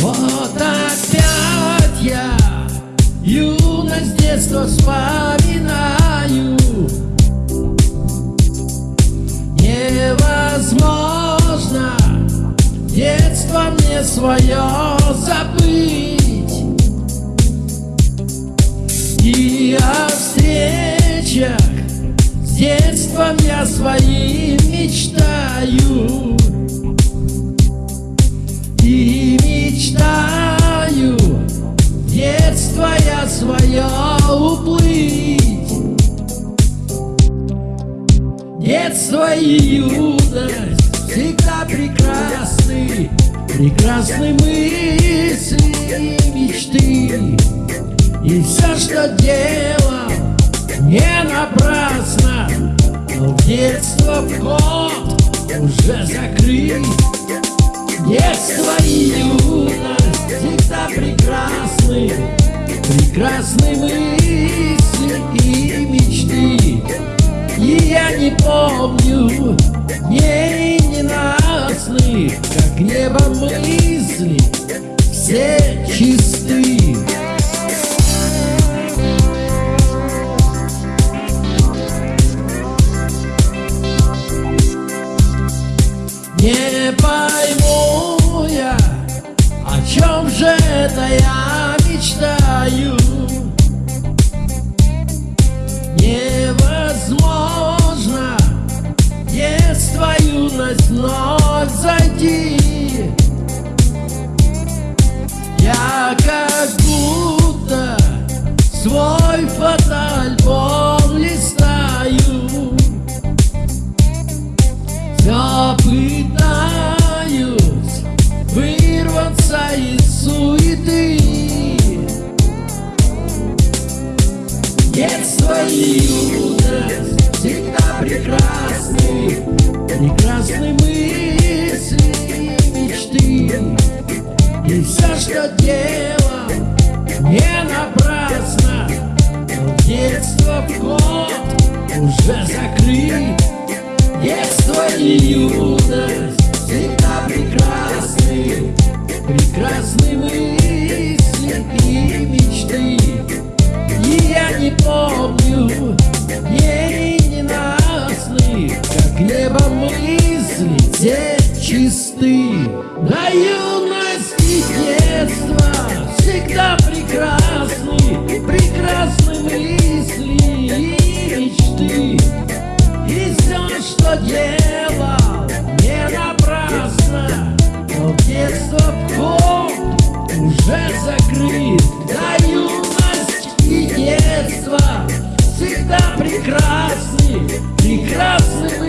Вот опять я юность детства вспоминаю. Невозможно детство мне свое забыть И о встречах. С детством я своим мечтаю. И мечтаю. Детство я свое уплыть. Детство и юность всегда прекрасны Прекрасны мысли Что делал, не напрасно. Но детство вход уже закрыт. Детство и юность всегда прекрасны. Прекрасны мысли и мечты. И я не помню дней ненастных Как небо мысли все чисты Пойму я, о чем же это я мечтаю. Невозможно детство, юность вновь зайти. Я как будто свой фотоальбом листаю. Все пытаюсь Детство и юность всегда прекрасны Прекрасны мысли и мечты. И все, что делал, не напрасно. Но детство вход уже закрыт. Детство и юность все чисты. До юности детство всегда прекрасны. Прекрасны мысли и мечты. И все, что делал, не напрасно. Но детство в ком уже закрыт. До юности и детства всегда прекрасны. Прекрасны